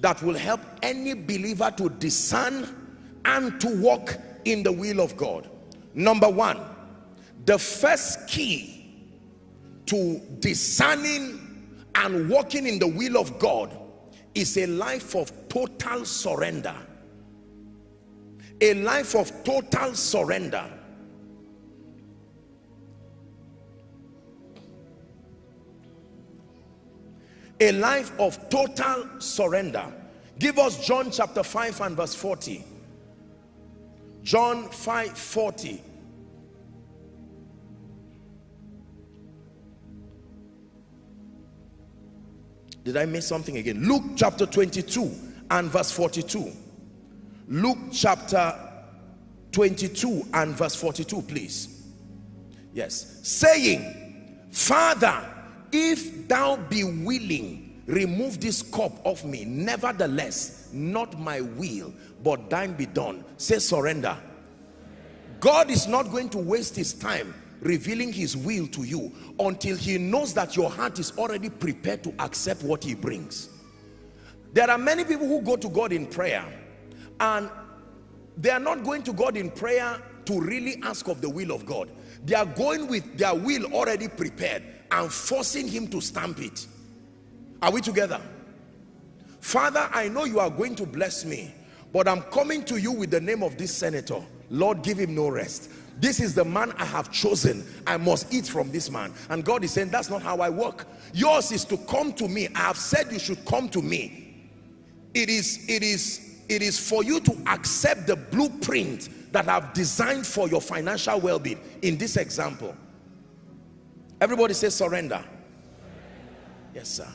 that will help any believer to discern and to walk in the will of God. Number one, the first key to discerning and walking in the will of God is a life of total surrender. A life of total surrender. A life of total surrender. Give us John chapter 5 and verse 40. John 5 40. Did I miss something again? Luke chapter 22 and verse 42. Luke chapter 22 and verse 42, please. Yes. Saying, Father, if thou be willing, remove this cup of me. Nevertheless, not my will, but thine be done. Say surrender. God is not going to waste his time revealing his will to you until he knows that your heart is already prepared to accept what he brings there are many people who go to God in prayer and they are not going to God in prayer to really ask of the will of God they are going with their will already prepared and forcing him to stamp it. Are we together? Father I know you are going to bless me but I'm coming to you with the name of this senator. Lord give him no rest. This is the man I have chosen. I must eat from this man. And God is saying that's not how I work. Yours is to come to me. I have said you should come to me. It is it is it is for you to accept the blueprint that I've designed for your financial well-being. In this example everybody say surrender. Yes sir